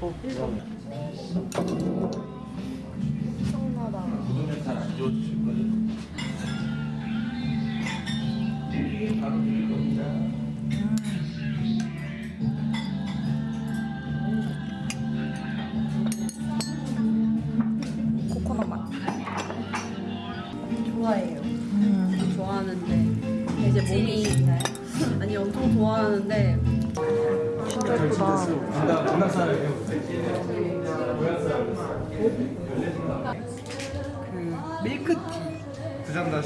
코코넛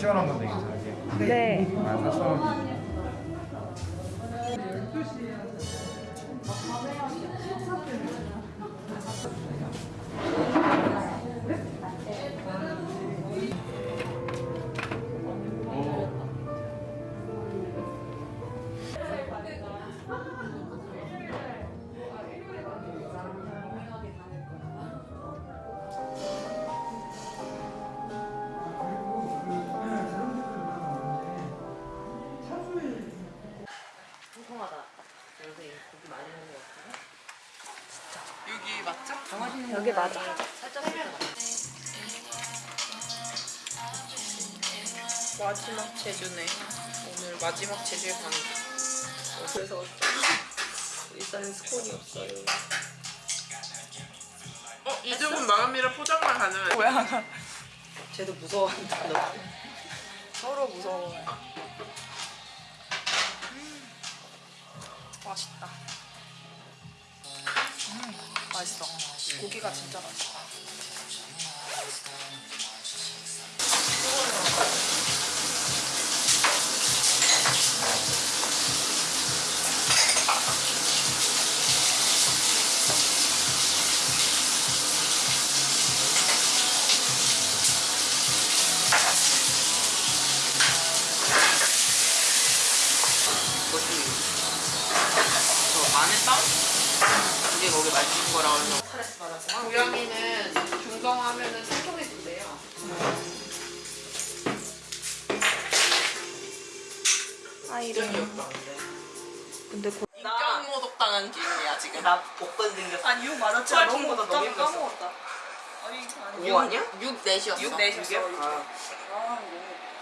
시원한 건데 괜찮아요? 네. 14,000원 여기 맞아. 마지막 제주네. 오늘 마지막 제주에 가는 거. 그래서 일단 스콘이 없어요. 어? 이등분 마감이라 포장만 가능해. 뭐야? 쟤도 무서워한다. 너. 서로 무서워. 맛있다. 음, 맛있어. 고기가 진짜 맛있어. 안에 땀? 이게 거기 맛있는 거라고 해서 스트레스 받아서 고양이는 중성하면은 생통해진대요. 아이를. 기억나는데. 근데 고... 인격 모독당한 기분이야 지금. 나 복권 생겼어. 아니 6 맞았지? 헐, 친구보다 너무. 까먹었다. 아니 아니. 오 아니야? 6 넷이었어. 6 넷이었어. 아, 아,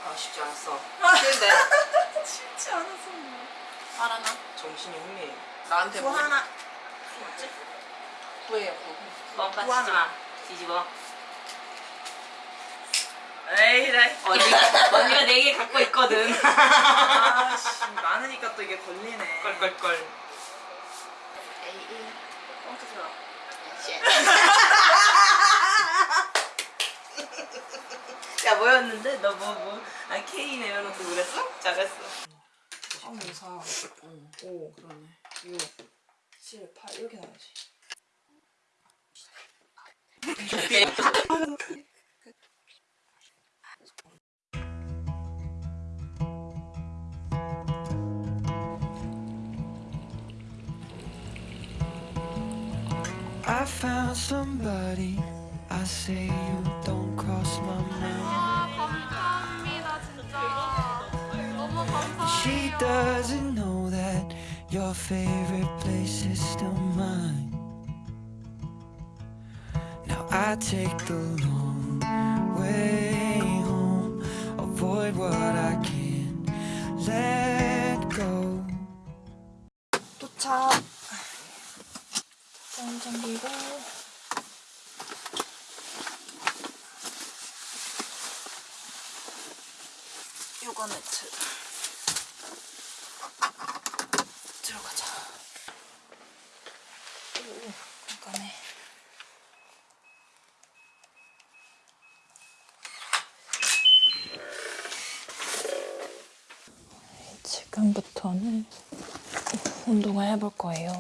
아 쉽지 않았어. 근데 쉽지 않았어. 하나 정신이 혼미해. 나한테 뭐? 하나. 구해요. 뻥까 구 하나. 치지 마. 뒤집어. 에이 네. 언니가 언니가 네개 갖고 있거든. 아씨 많으니까 또 이게 걸리네. 껄껄껄. 에이 뻥치지 마. 야 뭐였는데? 너 뭐 뭐? 아 K 내려놓고 그랬어? 잘했어. 아, 5, 4, 5, 그러네. 6, 7, 8 이렇게 나야지. I found somebody. I say you don't cross my mind. 감사합니다 진짜 너무 감사해요 She doesn't know that your favorite place is still mine. I take the long way home, avoid what I can't let go. 도착. 짠 챙기고. 요거 매트. 들어가자. 오, 깜깜해. 지금부터는 운동을 해볼 거예요.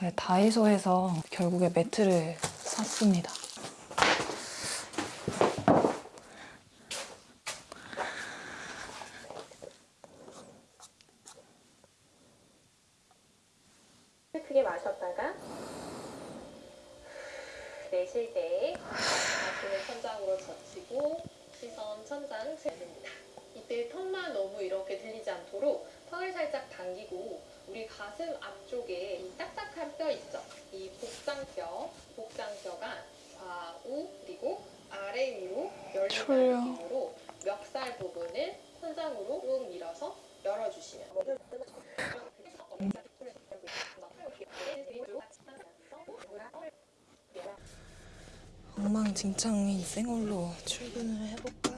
네, 다이소에서 결국에 매트를 샀습니다. 크게 마셨다가 내쉴 때 가슴을 천장으로 젖히고 시선 천장 재립니다. 이때 턱만 너무 이렇게 들리지 않도록 턱을 살짝 당기고 우리 가슴 앞쪽에 이 딱딱한 뼈 있죠? 이 복장뼈, 복장뼈가 좌우 그리고 아래 위로 열리는 느낌으로 멱살 부분을 천장으로 쭉 밀어서 열어주시면 엉망진창인 생얼로 출근을 해볼까?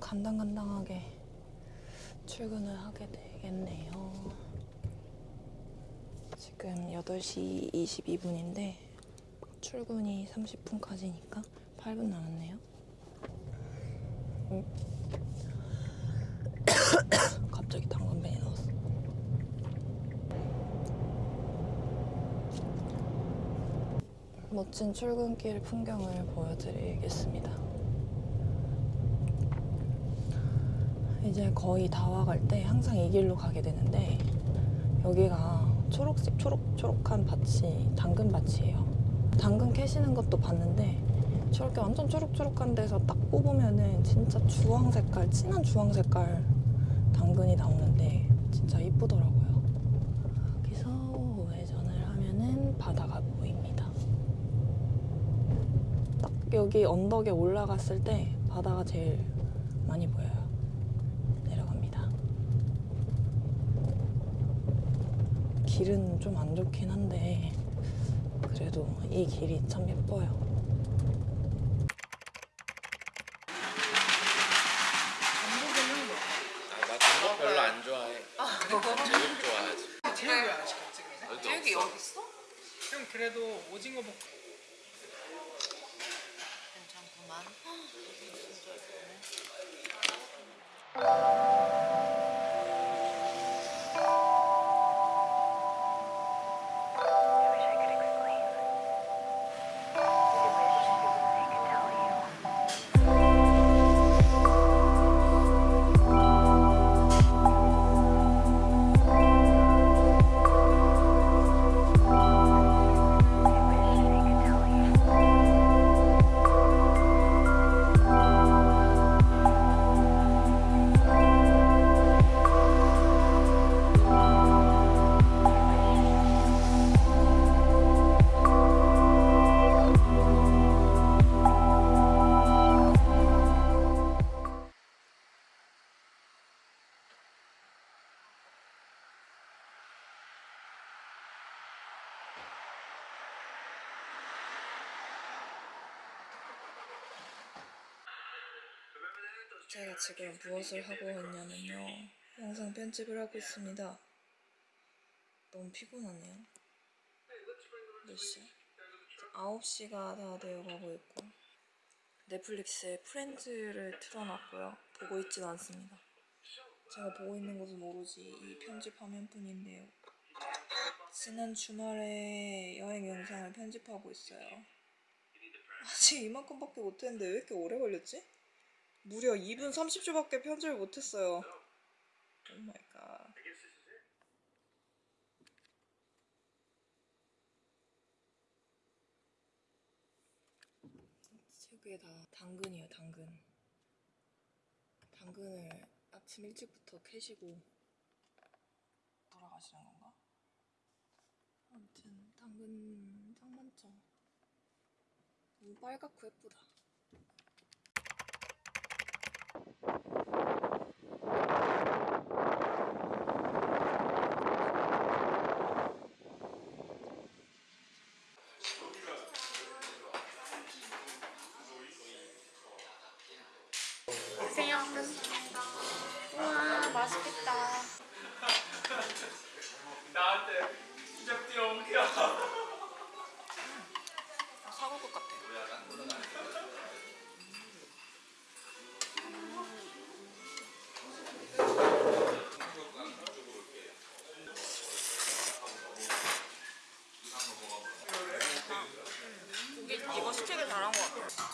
간당간당하게 출근을 하게 되겠네요. 지금 8시 22분인데 출근이 30분까지니까 8분 남았네요. 음. 갑자기 당근벤이 나왔어. 멋진 출근길 풍경을 보여드리겠습니다. 이제 거의 다 와갈 때 항상 이 길로 가게 되는데 여기가 초록색 초록초록한 밭이 당근밭이에요. 당근 캐시는 것도 봤는데 저렇게 완전 초록초록한 데서 딱 뽑으면은 진짜 주황 색깔, 진한 주황 색깔 당근이 나오는데 진짜 이쁘더라고요. 여기서 우회전을 하면은 바다가 보입니다. 딱 여기 언덕에 올라갔을 때 바다가 제일 많이 보여요. 내려갑니다. 길은 좀 안 좋긴 한데 그래도 이 길이 참 예뻐요. 나 전복 별로 안 좋아해. 제육 좋아하지. 제육이 왜안 시켰지 그러면? 제육이 여기 있어? 형 그래도 오징어 볶 괜찮구만. 진짜 예쁘네. 제가 지금 무엇을 하고 있냐면요. 영상 편집을 하고 있습니다. 너무 피곤하네요. 몇 시야? 9시가 다 되어 가고 있고 넷플릭스에 프렌즈를 틀어놨고요. 보고 있진 않습니다. 제가 보고 있는 것은 오로지 이 편집 화면뿐인데요. 지난 주말에 여행 영상을 편집하고 있어요. 아직 이만큼밖에 못했는데 왜 이렇게 오래 걸렸지? 무려 2분 30초밖에 편집을 못했어요. Oh my God. 책에 다 당근이에요, 당근. 당근을 아침 일찍부터 캐시고 돌아가시는 건가? 아무튼 당근 짱 많죠. 너무 빨갛고 예쁘다. 고생하셨습니다. 우와, 맛있겠다. 나한테 진짜 뛰어올게요. 사골 것 같아. 고기 이거 시키길 잘한 것 같아.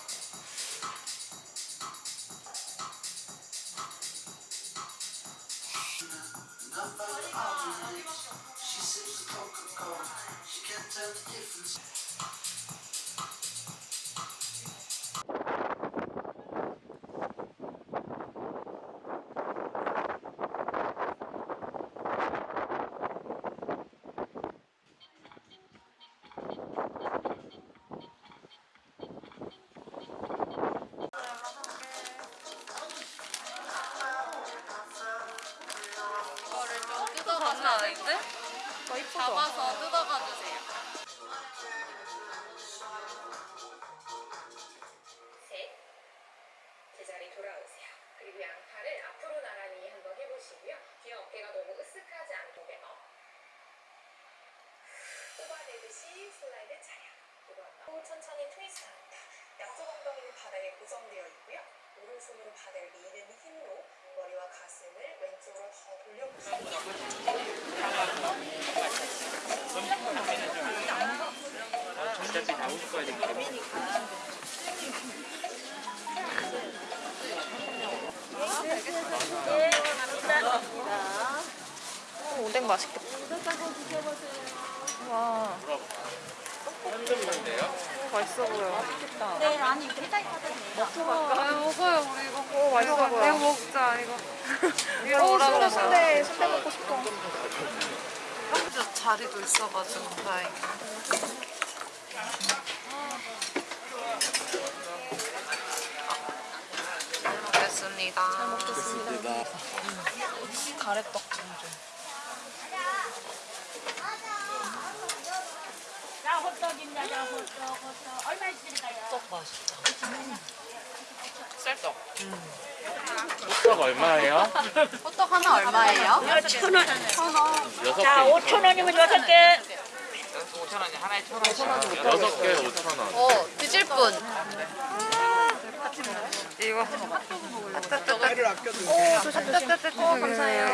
좀 뜯어가서 아닌데? 잡아서 뜯어가 주세요. 셋. 제자리 돌아오세요. 그리고 양팔을 앞으로 나란히 한번 해보시고요. 뒤에 어깨가 너무 으쓱하지 않게 업. 뽑아내듯이 슬라이드 차량. 두번 더. 천천히 트위스트 합니다. 양쪽 엉덩이는 바닥에 고정되어 있고요. 오른손으로 바닥을 미는 힘으로 머리와 가슴을 왼쪽으로 더 돌려보세요. 어차피 나올 거야 되니까. 오뎅 맛있겠다. 와. 맛있어 보여. 네, 아니. 아, 먹어요, 우리 이거. 오, 맛있어 보여. 이거 먹자, 이거. 이거 어, 오라 그래, 순대, 순대 먹고 싶어. 자리도 있어가지고 다행이다. 잘 먹겠습니다. 잘 먹겠습니다. 가래떡 좀 줘. 떡 맛있다. 쌀떡. 호떡 얼마예요? 호떡 하나 얼마예요? 여섯 개. 5천 원이면 여섯 개. 5천 원이 하나에 천 원씩. 여섯 개 5천 원. 어, 드실 분. 이거. 오, 조심, 조심. 오, 감사해요.